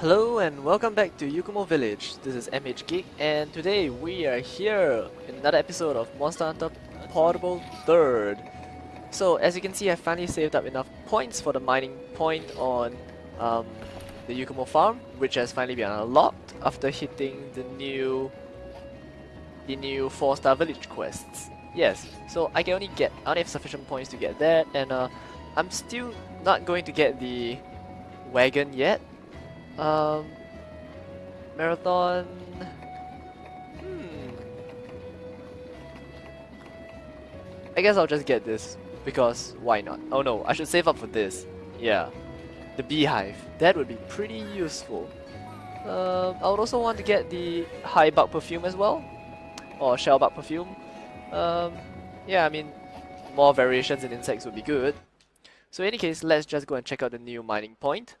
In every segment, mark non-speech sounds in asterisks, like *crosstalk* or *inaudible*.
Hello and welcome back to Yukumo Village. This is MH Geek and today we are here in another episode of Monster Hunter Portable 3rd. So as you can see I finally saved up enough points for the mining point on um, the Yukumo farm which has finally been unlocked after hitting the new the new 4 star village quests. Yes, so I can only get, I only have sufficient points to get that and uh, I'm still not going to get the wagon yet um, marathon. Hmm. I guess I'll just get this because why not? Oh no, I should save up for this. Yeah, the beehive. That would be pretty useful. Um, I would also want to get the high bug perfume as well, or shell bug perfume. Um, yeah, I mean, more variations in insects would be good. So in any case, let's just go and check out the new mining point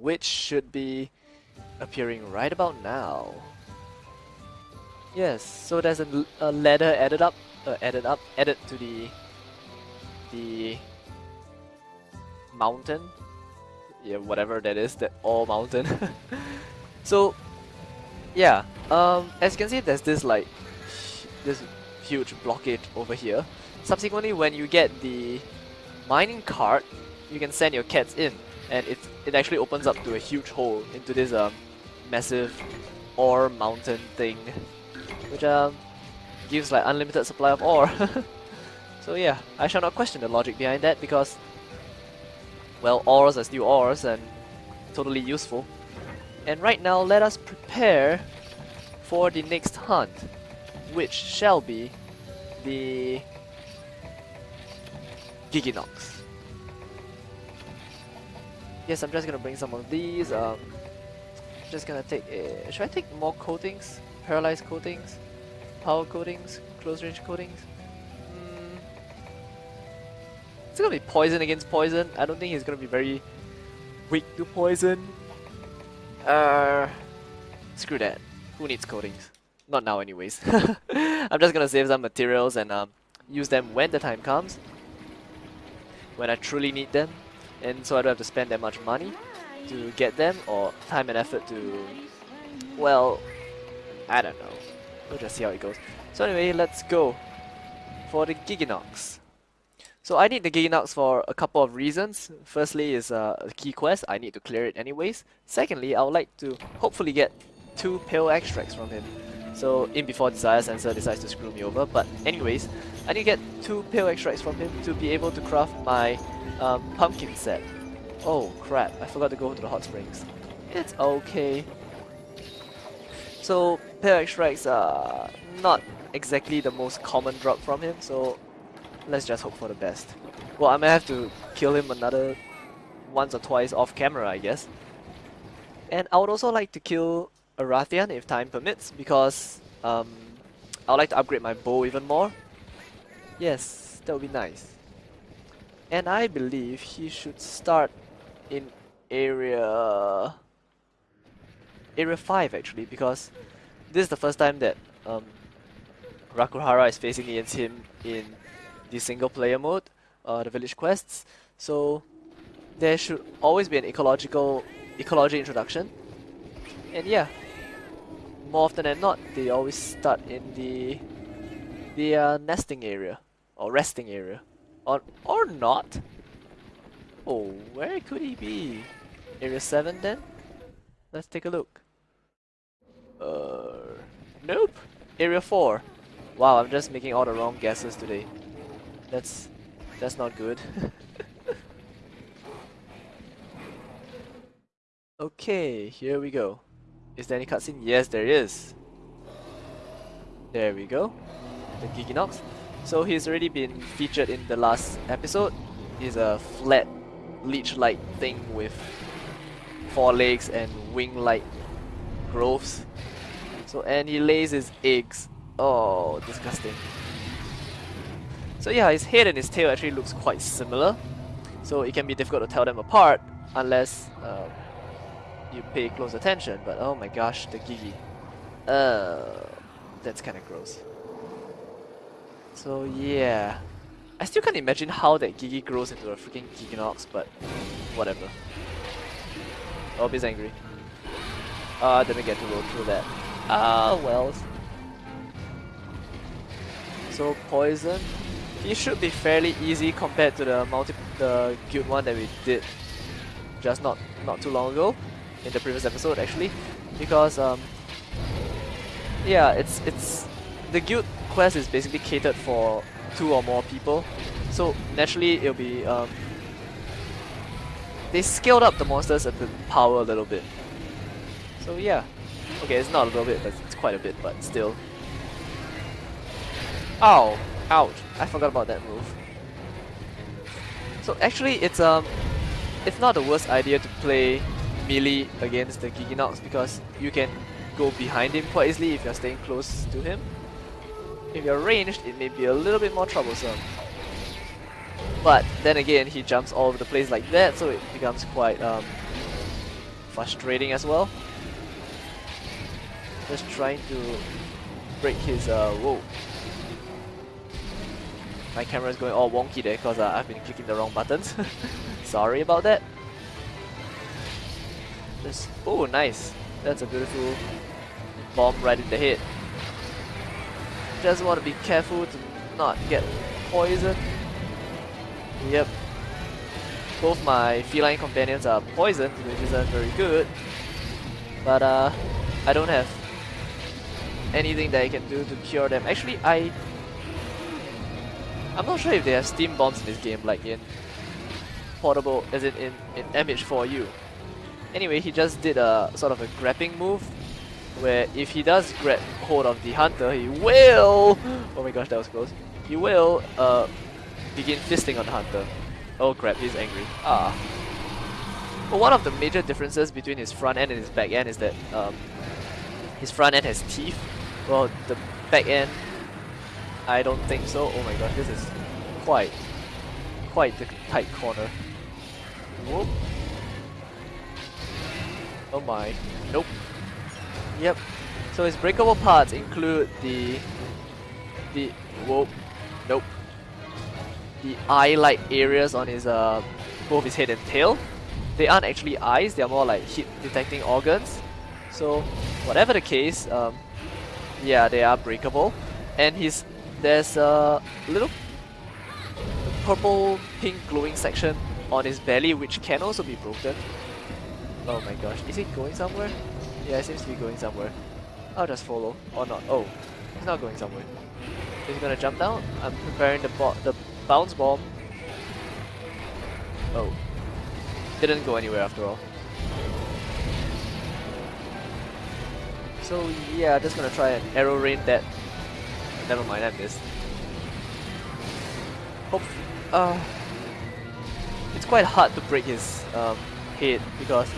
which should be appearing right about now. Yes, so there's a, a ladder added up, uh, added up, added to the the mountain. Yeah, whatever that is, that all mountain. *laughs* so, yeah, um, as you can see, there's this like this huge blockage over here. Subsequently, when you get the mining cart, you can send your cats in and it it actually opens up to a huge hole into this um massive ore mountain thing, which um gives like unlimited supply of ore. *laughs* so yeah, I shall not question the logic behind that because well, ores are still ores and totally useful. And right now, let us prepare for the next hunt, which shall be the Gigginox. Yes, I'm just gonna bring some of these. Um, just gonna take. A, should I take more coatings? Paralyzed coatings, power coatings, close range coatings. Mm. It's gonna be poison against poison. I don't think he's gonna be very weak to poison. Uh, screw that. Who needs coatings? Not now, anyways. *laughs* I'm just gonna save some materials and um, use them when the time comes. When I truly need them and so I don't have to spend that much money to get them or time and effort to well I don't know. We'll just see how it goes. So anyway let's go for the Gigginox. So I need the Gigginox for a couple of reasons. Firstly is uh, a key quest. I need to clear it anyways. Secondly I would like to hopefully get two pale extracts from him so in before Desire Sensor decides to screw me over but anyways I need to get two pale extracts from him to be able to craft my um, pumpkin set. Oh crap, I forgot to go to the hot springs. It's okay. So pale extracts are not exactly the most common drop from him, so let's just hope for the best. Well, I may have to kill him another once or twice off camera, I guess. And I would also like to kill a Rathian if time permits, because um, I would like to upgrade my bow even more. Yes, that would be nice. And I believe he should start in area... Area 5 actually, because this is the first time that um, Rakuhara is facing against him in the single player mode, uh, the village quests. So there should always be an ecological ecology introduction. And yeah, more often than not, they always start in the the uh, nesting area or resting area. Or, or not. Oh, where could he be? Area 7 then? Let's take a look. Uh, nope. Area 4. Wow, I'm just making all the wrong guesses today. That's that's not good. *laughs* okay, here we go. Is there any cutscene? Yes, there is. There we go. The Gigginox. So he's already been featured in the last episode. He's a flat leech-like thing with four legs and wing-like growths. So and he lays his eggs. Oh, disgusting. So yeah, his head and his tail actually looks quite similar. So it can be difficult to tell them apart unless uh, you pay close attention. But oh my gosh, the Giggi. Uh, that's kind of gross. So yeah. I still can't imagine how that Giggi grows into a freaking Gigginox, but whatever. Oh, he's angry. Ah, uh, didn't get to roll through that. Ah, well. So poison. He should be fairly easy compared to the multi the guild one that we did just not not too long ago in the previous episode actually. Because um yeah it's it's the guild quest is basically catered for two or more people. So naturally it'll be um they scaled up the monsters at the power a little bit. So yeah. Okay it's not a little bit but it's quite a bit but still. Ow! Ouch. I forgot about that move. So actually it's um it's not the worst idea to play melee against the Gigginox because you can go behind him quite easily if you're staying close to him. If you're ranged, it may be a little bit more troublesome. But then again, he jumps all over the place like that, so it becomes quite um, frustrating as well. Just trying to break his, uh, whoa. My camera is going all wonky there because uh, I've been clicking the wrong buttons. *laughs* Sorry about that. Just, oh, nice. That's a beautiful bomb right in the head. Just want to be careful to not get poisoned. Yep. Both my feline companions are poisoned, which isn't very good. But uh, I don't have anything that I can do to cure them. Actually, I... I'm not sure if they have steam bombs in this game, like in portable, as in, in, in MH4U. Anyway, he just did a sort of a grabbing move, where if he does grab hold of the hunter, he will... Oh my gosh, that was close. He will uh, begin fisting on the hunter. Oh crap, he's angry. Ah. But one of the major differences between his front end and his back end is that um, his front end has teeth. Well, the back end, I don't think so. Oh my gosh, this is quite, quite the tight corner. Whoop. Oh my. Nope. Yep. So his breakable parts include the... The... Whoa. Nope. The eye-like areas on his, uh, both his head and tail. They aren't actually eyes, they are more like heat detecting organs. So, whatever the case, um, yeah, they are breakable. And his, there's a little purple pink glowing section on his belly which can also be broken. Oh my gosh, is it going somewhere? Yeah, it seems to be going somewhere. I'll just follow, or not. Oh, it's not going somewhere. He's gonna jump down. I'm preparing the the bounce bomb. Oh, didn't go anywhere after all. So yeah, just gonna try an arrow rain that. Never mind, I missed. Hope. Uh, it's quite hard to break his um, head because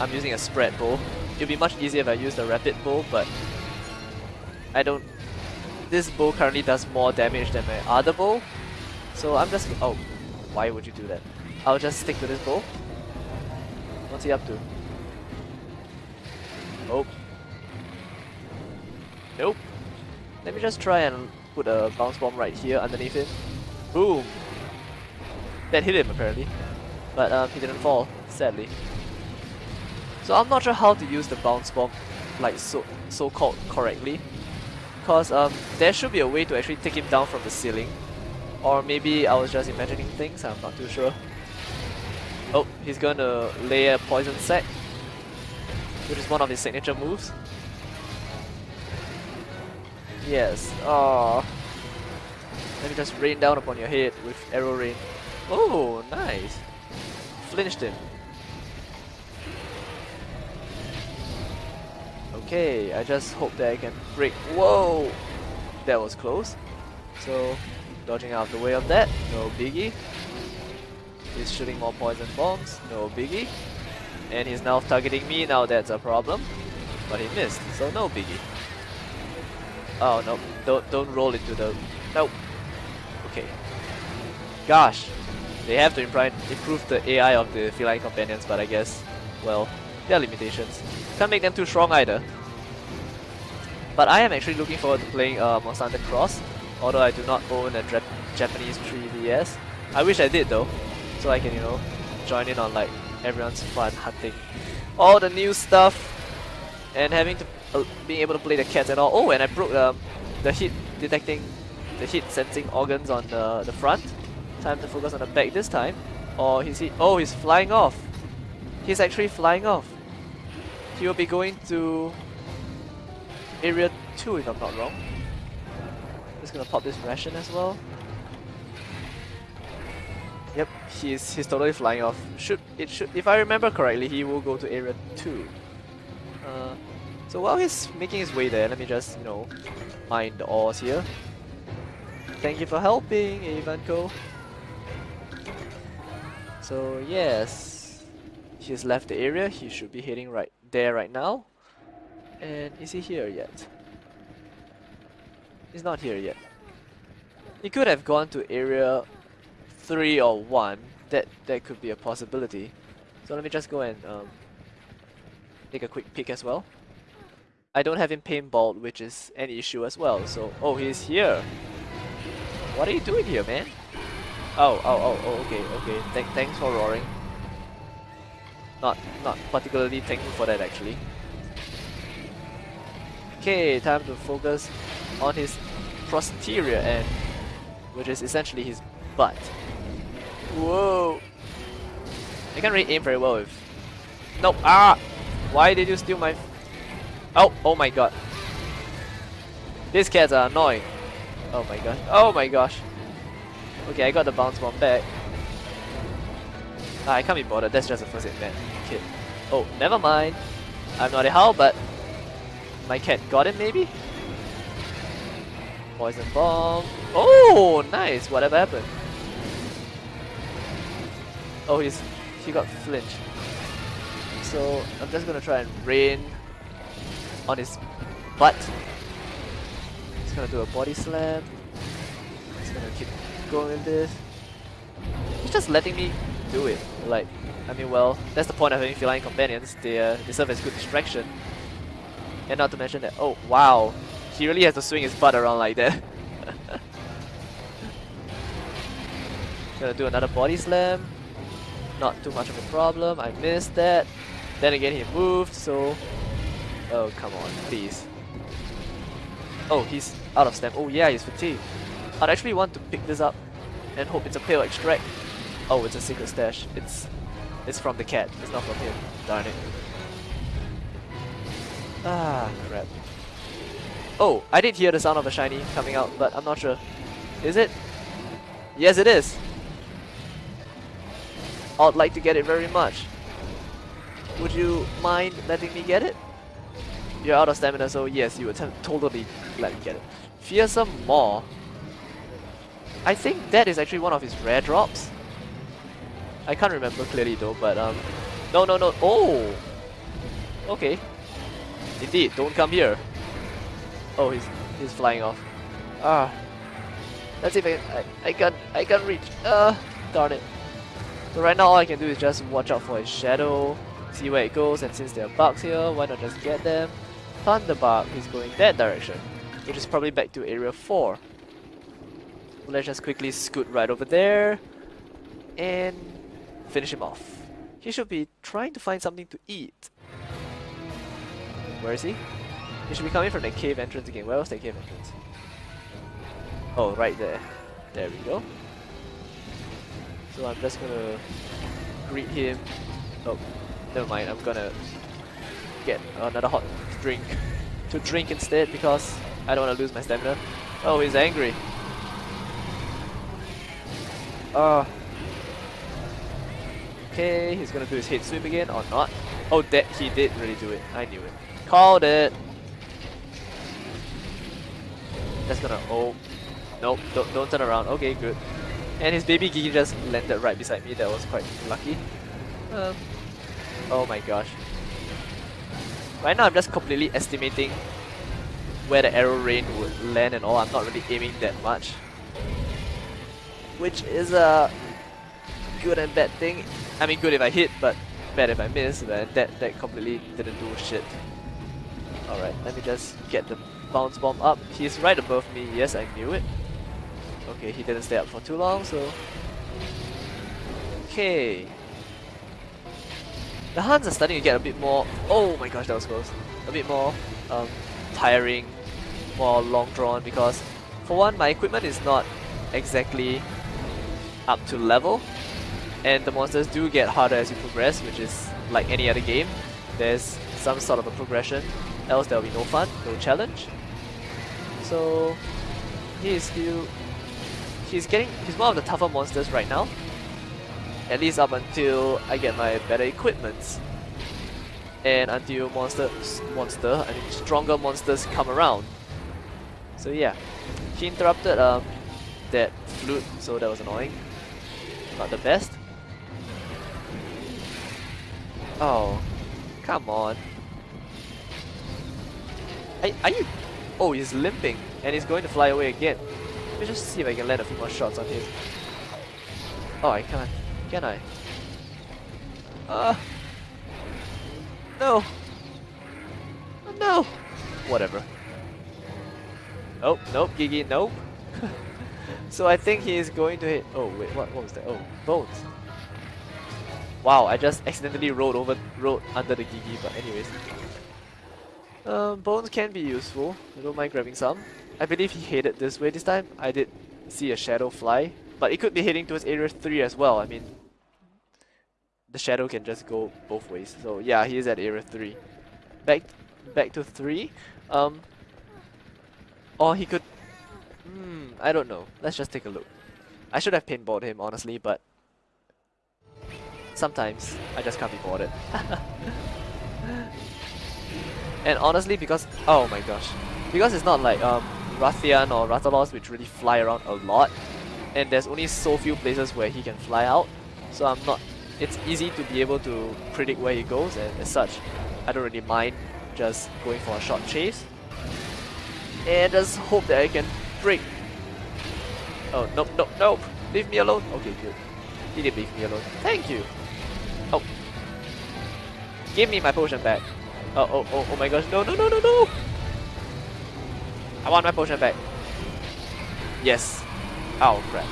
I'm using a spread bow. It'd be much easier if I used a rapid bow, but I don't... This bow currently does more damage than my other bow, so I'm just... Oh, why would you do that? I'll just stick to this bow. What's he up to? Oh. Nope. Let me just try and put a bounce bomb right here underneath him. Boom! That hit him apparently. But um, he didn't fall, sadly. So I'm not sure how to use the bounce bomb like so so called correctly. Cause um there should be a way to actually take him down from the ceiling. Or maybe I was just imagining things, I'm not too sure. Oh, he's gonna lay a poison sac. Which is one of his signature moves. Yes. Oh. Let me just rain down upon your head with arrow rain. Oh, nice. Flinched him. Okay, I just hope that I can break. Whoa! That was close. So, dodging out of the way of that, no biggie. He's shooting more poison bombs, no biggie. And he's now targeting me, now that's a problem. But he missed, so no biggie. Oh no, don't, don't roll into the... Nope. Okay. Gosh, they have to improve the AI of the feline companions, but I guess, well, there are limitations. Can't make them too strong either. But I am actually looking forward to playing uh, Monster Hunter Cross, although I do not own a Japanese 3DS. I wish I did though, so I can, you know, join in on like everyone's fun hunting. all the new stuff and having to uh, being able to play the cats and all. Oh, and I broke um, the heat detecting, the heat sensing organs on the, the front. Time to focus on the back this time. Or he's he, oh he's flying off. He's actually flying off. He will be going to area 2 if I'm not wrong. Just gonna pop this ration as well. Yep, he's he's totally flying off. Should it should if I remember correctly, he will go to area two. Uh, so while he's making his way there, let me just you know mine the ores here. Thank you for helping, Ivanko. So yes, he's left the area. He should be heading right there right now. And is he here yet? He's not here yet. He could have gone to area 3 or 1. That that could be a possibility. So let me just go and um, take a quick peek as well. I don't have him paintball, which is an issue as well. So, oh, he's here. What are you doing here, man? Oh, oh, oh, oh okay, okay. Th thanks for roaring. Not, not particularly thankful for that actually. Okay, time to focus on his posterior end, which is essentially his butt. Whoa! I can't really aim very well with... Nope! Ah! Why did you steal my... Oh! Oh my god. These cats are annoying. Oh my gosh. Oh my gosh. Okay, I got the bounce bomb back. Ah, I can't be bothered. That's just a first aid man. Kid. Oh, never mind. I'm not a how, but my cat got it maybe? Poison bomb. Oh, nice. Whatever happened? Oh, he's he got flinch. So I'm just gonna try and rain on his butt. He's gonna do a body slam. He's gonna keep going with this. He's just letting me do it. Like, I mean, well, that's the point of having feline companions. They, uh, they serve as good distraction. And not to mention that, oh wow, he really has to swing his butt around like that. *laughs* Gonna do another body slam. Not too much of a problem, I missed that. Then again he moved, so... Oh, come on, please. Oh, he's out of stamina. Oh yeah, he's fatigued. I'd actually want to pick this up and hope it's a pale extract. Oh, it's a secret stash. It's it's from the cat. It's not from him. Darn it. Ah, crap. Oh, I did hear the sound of a shiny coming out, but I'm not sure. Is it? Yes, it is. I'd like to get it very much. Would you mind letting me get it? You're out of stamina, so yes, you would totally let me get it. Fearsome Maw. I think that is actually one of his rare drops. I can't remember clearly though, but um... No, no, no. Oh! Okay. Indeed, don't come here. Oh, he's he's flying off. Ah. Let's see if I, I, I can I can reach. Uh, darn it. So right now all I can do is just watch out for his shadow, see where it goes, and since there are bugs here, why not just get them? Thunderbug is going that direction, which is probably back to area 4. So let's just quickly scoot right over there and finish him off. He should be trying to find something to eat. Where is he? He should be coming from the cave entrance again. Where was the cave entrance? Oh, right there. There we go. So I'm just gonna greet him. Oh, never mind. I'm gonna get another hot drink *laughs* to drink instead because I don't want to lose my stamina. Oh, he's angry. Uh, okay, he's gonna do his head sweep again or not. Oh, that he did really do it. I knew it. Called it. That's gonna. Oh. Nope. Don't, don't turn around. Okay, good. And his baby Giggi just landed right beside me. That was quite lucky. Um, oh my gosh. Right now I'm just completely estimating where the arrow rain would land and all. I'm not really aiming that much. Which is a good and bad thing. I mean good if I hit, but bad if I miss. But that, that completely didn't do shit. Alright, let me just get the bounce bomb up. He's right above me. Yes, I knew it. Okay, he didn't stay up for too long, so... Okay. the hunts are starting to get a bit more. Oh my gosh, that was close. A bit more um, tiring, more long drawn because, for one, my equipment is not exactly up to level, and the monsters do get harder as you progress, which is like any other game. There's some sort of a progression, else there will be no fun, no challenge. So he is still he's getting he's one of the tougher monsters right now. At least up until I get my better equipments. And until monster, I mean stronger monsters come around. So yeah. He interrupted um that flute, so that was annoying. Not the best. Oh, come on. Are, are you... Oh, he's limping and he's going to fly away again. Let me just see if I can land a few more shots on him. Oh, I can't. Can I? Uh... No! Oh, no! Whatever. Oh, nope, Giggi, nope. *laughs* so I think he is going to hit... Oh, wait, what, what was that? Oh, bones. Wow, I just accidentally rolled over, rolled under the Giggi, but anyways. Um, bones can be useful, I don't mind grabbing some. I believe he headed this way this time. I did see a shadow fly, but it could be heading towards area 3 as well. I mean, the shadow can just go both ways. So yeah, he is at area 3. Back back to 3. Um, or he could... Hmm, I don't know. Let's just take a look. I should have pinballed him, honestly, but sometimes I just can't be bothered. *laughs* and honestly, because oh my gosh, because it's not like um, Rathian or Rathalos which really fly around a lot, and there's only so few places where he can fly out, so I'm not. It's easy to be able to predict where he goes, and as such, I don't really mind just going for a short chase. And just hope that I can break. Oh, nope, nope, nope. Leave me alone. Okay, good. He did leave me alone. Thank you. Give me my potion back. Oh, oh, oh, oh my gosh. No, no, no, no, no. I want my potion back. Yes. Oh, crap.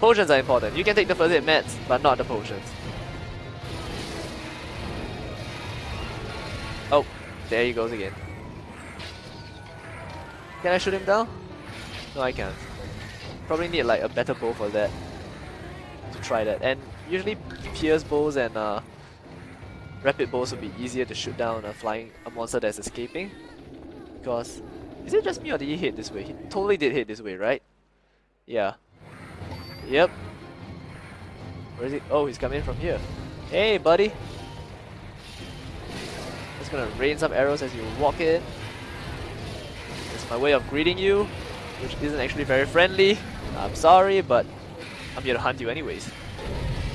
Potions are important. You can take the first aid meds, but not the potions. Oh, there he goes again. Can I shoot him down? No, I can't. Probably need like a better bow for that. To try that. And usually pierce bows and uh, rapid bows would be easier to shoot down a flying a monster that's escaping. Because is it just me or did he hit this way? He totally did hit this way, right? Yeah. Yep. Where is he? Oh, he's coming from here. Hey, buddy. Just gonna rain some arrows as you walk in. It's my way of greeting you, which isn't actually very friendly. I'm sorry, but I'm here to hunt you anyways.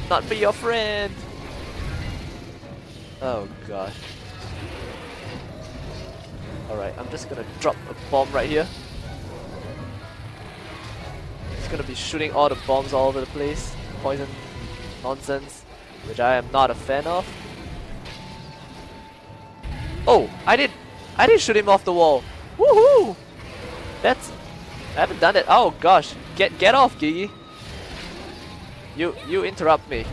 Not be your friend! Oh gosh. Alright, I'm just gonna drop a bomb right here. It's gonna be shooting all the bombs all over the place. Poison nonsense, which I am not a fan of. Oh, I did I did shoot him off the wall. Woohoo! That's I haven't done it. Oh gosh, get get off, Giggi. You you interrupt me.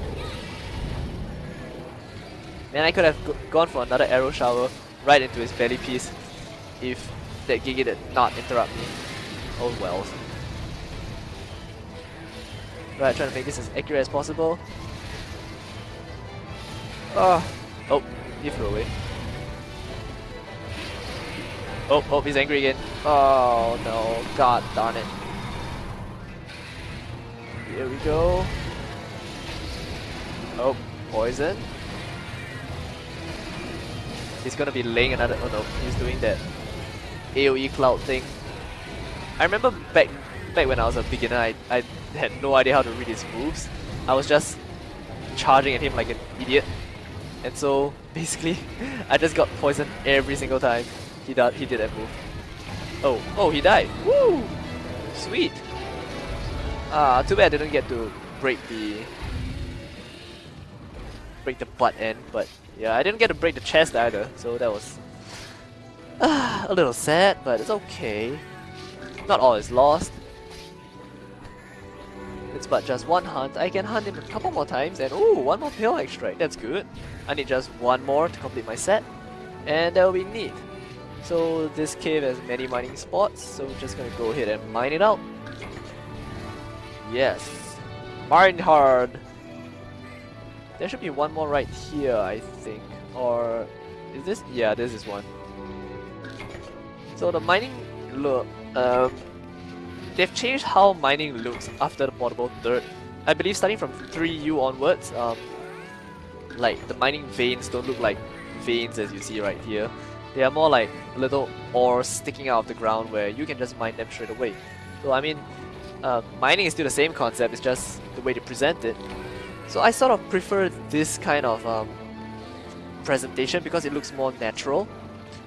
Man, I could have gone for another arrow shower right into his belly piece if that Giggi did not interrupt me. Oh well. Right, trying to make this as accurate as possible. Oh, oh, he flew away. Oh, oh, he's angry again. Oh no, god darn it. Here we go. Oh, poison. He's gonna be laying another. Oh no, he's doing that AoE cloud thing. I remember back back when I was a beginner, I, I had no idea how to read his moves. I was just charging at him like an idiot. And so *laughs* basically, I just got poisoned every single time he did he did that move. Oh, oh, he died. Woo! Sweet. Ah, too bad I didn't get to break the break the butt end, but yeah, I didn't get to break the chest either, so that was uh, *sighs* a little sad, but it's okay. Not all is lost. it's but just one hunt, I can hunt him a couple more times and ooh, one more pale extract, that's good. I need just one more to complete my set, and that will be neat. So this cave has many mining spots, so we're just gonna go ahead and mine it out. Yes, mine hard. There should be one more right here, I think. Or is this? Yeah, this is one. So the mining look, um, they've changed how mining looks after the portable third. I believe starting from 3U onwards, um, like the mining veins don't look like veins as you see right here. They are more like little ores sticking out of the ground where you can just mine them straight away. So I mean, uh, mining is still the same concept, it's just the way to present it. So I sort of prefer this kind of um, presentation because it looks more natural.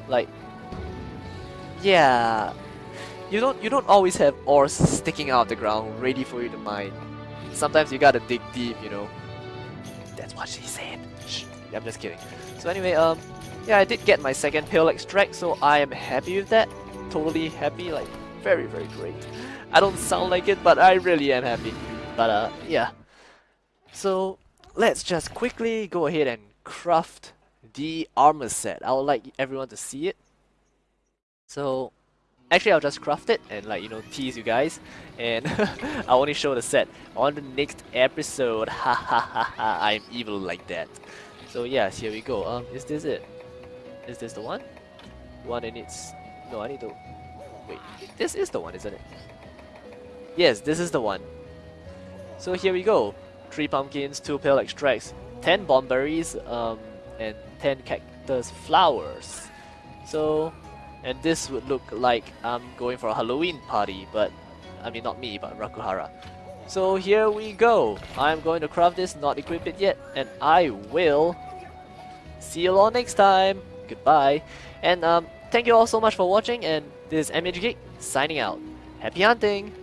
Like, yeah, you don't you don't always have ores sticking out of the ground ready for you to mine. Sometimes you gotta dig deep, you know. That's what she said. Shh, I'm just kidding. So anyway, um, yeah, I did get my second pale extract, so I am happy with that. Totally happy, like very very great. I don't sound like it, but I really am happy. But uh, yeah. So let's just quickly go ahead and craft the armor set. I would like everyone to see it. So actually I'll just craft it and like you know tease you guys and *laughs* I'll only show the set on the next episode. *laughs* Ha ha ha ha I'm evil like that. So yes, here we go. Um is this it? Is this the one? One and it's no I need to wait. This is the one, isn't it? Yes, this is the one. So here we go. 3 pumpkins, 2 pale extracts, 10 bomb berries, um, and 10 cactus flowers. So, and this would look like I'm going for a Halloween party, but, I mean not me, but Rakuhara. So here we go. I'm going to craft this, not equip it yet, and I will see you all next time. Goodbye. And um, thank you all so much for watching, and this is MH Geek signing out. Happy hunting!